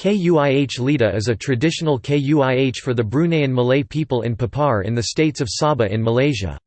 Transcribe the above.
Kuih Lidah is a traditional kuih for the Bruneian Malay people in Papar in the states of Sabah in Malaysia.